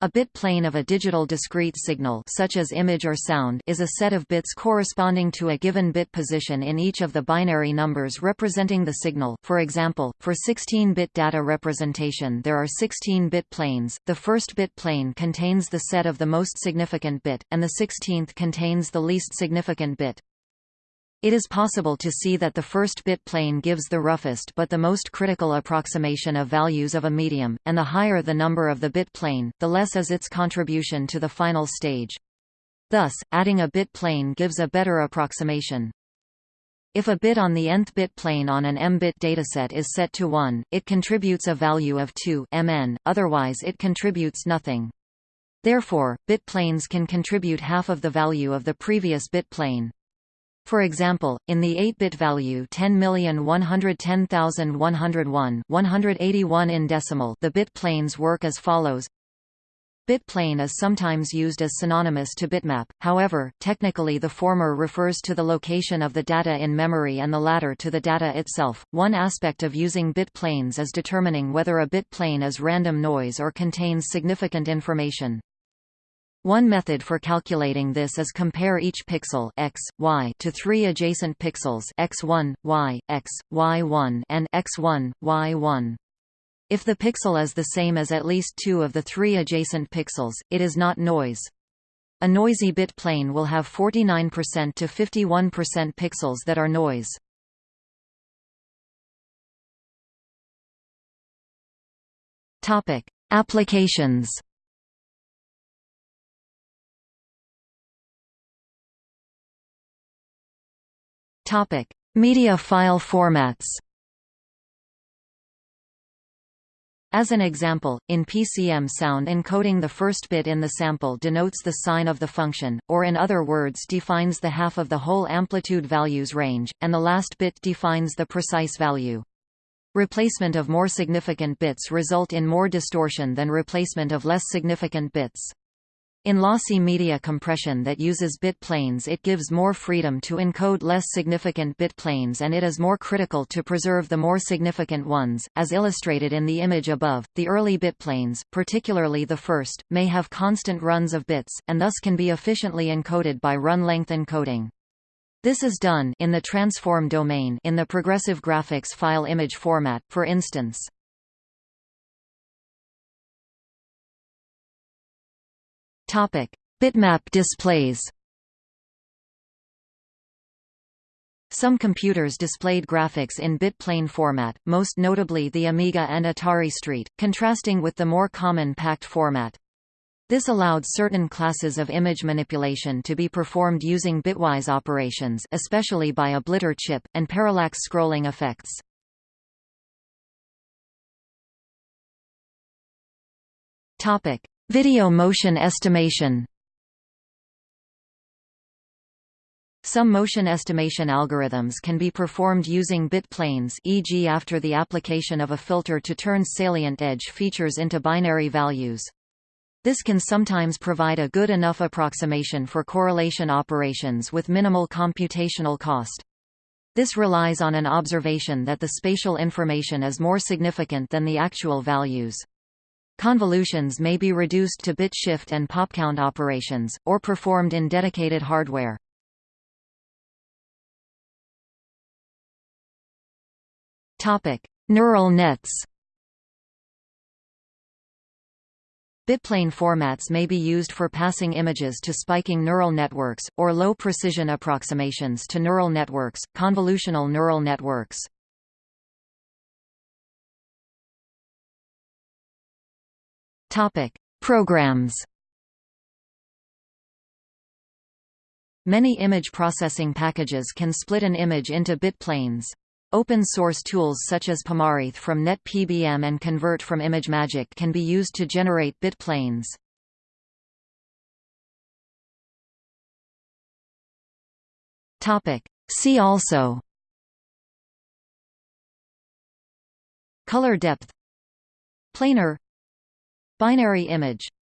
A bit plane of a digital discrete signal such as image or sound is a set of bits corresponding to a given bit position in each of the binary numbers representing the signal. For example, for 16-bit data representation there are 16 bit planes. The first bit plane contains the set of the most significant bit, and the 16th contains the least significant bit. It is possible to see that the first bit plane gives the roughest but the most critical approximation of values of a medium, and the higher the number of the bit plane, the less is its contribution to the final stage. Thus, adding a bit plane gives a better approximation. If a bit on the nth bit plane on an m-bit dataset is set to 1, it contributes a value of 2 mn, otherwise it contributes nothing. Therefore, bit planes can contribute half of the value of the previous bit plane. For example, in the 8-bit value 10,110,101 181 in decimal the bit planes work as follows Bit plane is sometimes used as synonymous to bitmap, however, technically the former refers to the location of the data in memory and the latter to the data itself. One aspect of using bit planes is determining whether a bit plane is random noise or contains significant information. One method for calculating this is compare each pixel x, y to three adjacent pixels x1, y, x, y1 and x1, y1. If the pixel is the same as at least two of the three adjacent pixels, it is not noise. A noisy bit plane will have 49% to 51% pixels that are noise. Applications Topic: Media file formats. As an example, in PCM sound encoding the first bit in the sample denotes the sign of the function, or in other words defines the half of the whole amplitude values range, and the last bit defines the precise value. Replacement of more significant bits result in more distortion than replacement of less significant bits. In lossy media compression that uses bit planes it gives more freedom to encode less significant bit planes and it is more critical to preserve the more significant ones. As illustrated in the image above, the early bit planes, particularly the first, may have constant runs of bits, and thus can be efficiently encoded by run-length encoding. This is done in the transform domain in the progressive graphics file image format, for instance. Topic: Bitmap displays. Some computers displayed graphics in bitplane format, most notably the Amiga and Atari ST, contrasting with the more common packed format. This allowed certain classes of image manipulation to be performed using bitwise operations especially by a blitter chip, and parallax scrolling effects. Video motion estimation Some motion estimation algorithms can be performed using bit planes e.g. after the application of a filter to turn salient edge features into binary values. This can sometimes provide a good enough approximation for correlation operations with minimal computational cost. This relies on an observation that the spatial information is more significant than the actual values. Convolutions may be reduced to bit shift and popcount operations, or performed in dedicated hardware. Neural nets Bitplane formats may be used for passing images to spiking neural networks, or low-precision approximations to neural networks, convolutional neural networks. Topic: Programs. Many image processing packages can split an image into bit planes. Open-source tools such as Pamarith from NetPBM and Convert from ImageMagick can be used to generate bit planes. See also Color depth Planar Binary image